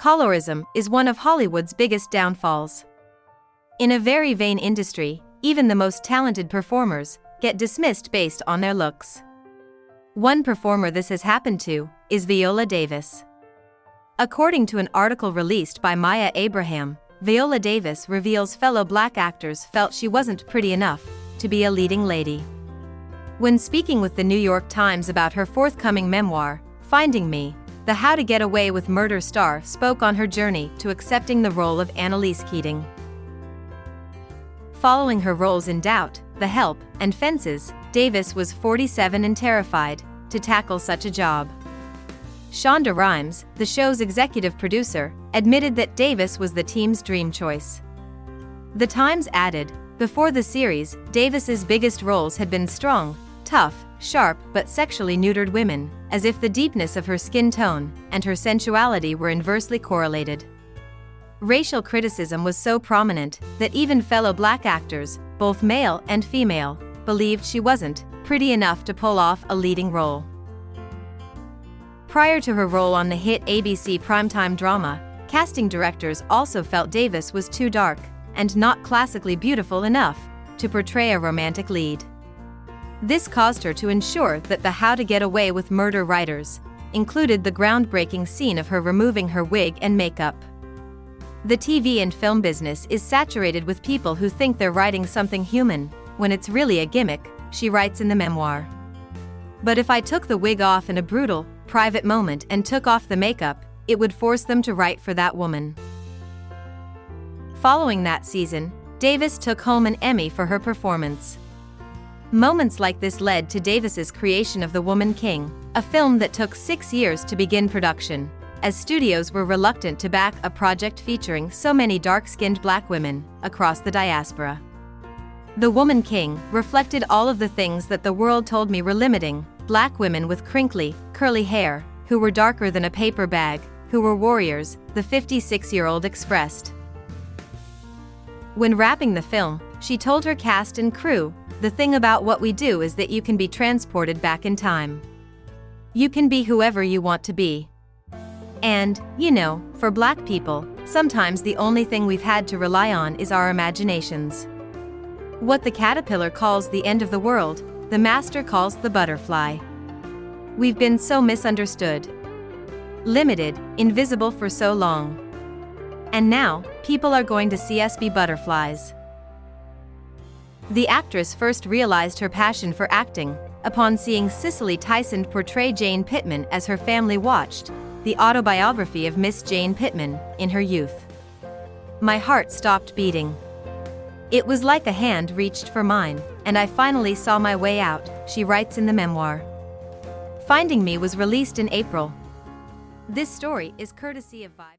Colorism is one of Hollywood's biggest downfalls. In a very vain industry, even the most talented performers get dismissed based on their looks. One performer this has happened to is Viola Davis. According to an article released by Maya Abraham, Viola Davis reveals fellow black actors felt she wasn't pretty enough to be a leading lady. When speaking with the New York Times about her forthcoming memoir, Finding Me, the How to Get Away with Murder star spoke on her journey to accepting the role of Annalise Keating. Following her roles in Doubt, The Help, and Fences, Davis was 47 and terrified to tackle such a job. Shonda Rhimes, the show's executive producer, admitted that Davis was the team's dream choice. The Times added, before the series, Davis's biggest roles had been strong, tough, sharp but sexually neutered women, as if the deepness of her skin tone and her sensuality were inversely correlated. Racial criticism was so prominent that even fellow black actors, both male and female, believed she wasn't pretty enough to pull off a leading role. Prior to her role on the hit ABC primetime drama, casting directors also felt Davis was too dark and not classically beautiful enough to portray a romantic lead. This caused her to ensure that the How to Get Away with Murder writers included the groundbreaking scene of her removing her wig and makeup. The TV and film business is saturated with people who think they're writing something human, when it's really a gimmick, she writes in the memoir. But if I took the wig off in a brutal, private moment and took off the makeup, it would force them to write for that woman. Following that season, Davis took home an Emmy for her performance. Moments like this led to Davis's creation of The Woman King, a film that took six years to begin production, as studios were reluctant to back a project featuring so many dark-skinned black women across the diaspora. The Woman King reflected all of the things that the world told me were limiting, black women with crinkly, curly hair, who were darker than a paper bag, who were warriors, the 56-year-old expressed. When wrapping the film, she told her cast and crew the thing about what we do is that you can be transported back in time. You can be whoever you want to be. And, you know, for black people, sometimes the only thing we've had to rely on is our imaginations. What the caterpillar calls the end of the world, the master calls the butterfly. We've been so misunderstood. Limited, invisible for so long. And now, people are going to see us be butterflies. The actress first realized her passion for acting upon seeing Cicely Tyson portray Jane Pittman as her family watched the autobiography of Miss Jane Pittman in her youth. My heart stopped beating. It was like a hand reached for mine, and I finally saw my way out, she writes in the memoir. Finding Me was released in April. This story is courtesy of Vibe.